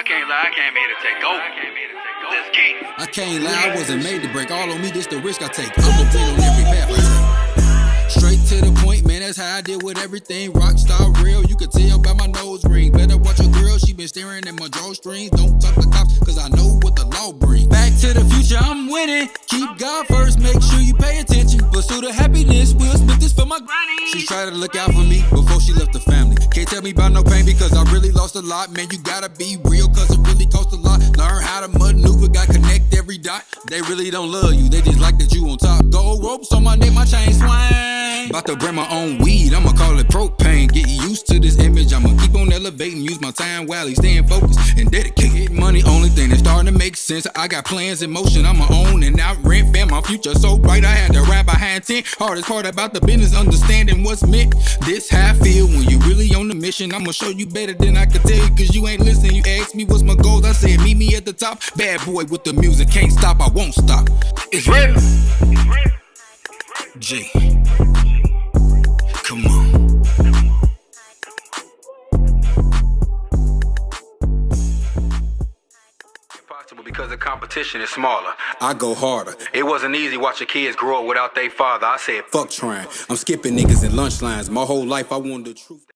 I can't lie, I came here to take over. I came here to take over. Let's get. I can't lie, I wasn't made to break. All on me, this the risk I take. I'm a win on every path I take. Straight to the point, man, that's how I deal with everything. Rockstar real, you can tell by my nose ring. Better watch your girl, she been staring at my drawstrings. Don't talk to cops, cause I know what the law brings. Back to the future, I'm winning. Keep God first, make sure you pay attention. Pursue the happiness, Will Smith this for my granny. She tried to look out for me before she left the family. Can't tell me about no pain because I really lost a lot. Man, you gotta be real cause it really costs a lot. Learn how to maneuver, got connect every dot. They really don't love you, they just like that you on top. Gold ropes on my neck, my chain swing. About to bring my own weed, I'ma call it propane. Get used to this image, I'ma keep on elevating. Use my time while staying focused and dedicated. Sense. I got plans in motion, I'ma own and out rent. Fam, my future so bright, I had to rap behind 10. Hardest part about the business, understanding what's meant. This how I feel when you really on the mission. I'ma show you better than I could tell you, cause you ain't listening. You asked me what's my goals, I said meet me at the top. Bad boy with the music, can't stop, I won't stop. It's real. G. Come on. Because the competition is smaller. I go harder. It wasn't easy watching kids grow up without their father. I said, Fuck trying. I'm skipping niggas in lunch lines. My whole life I wanted the truth.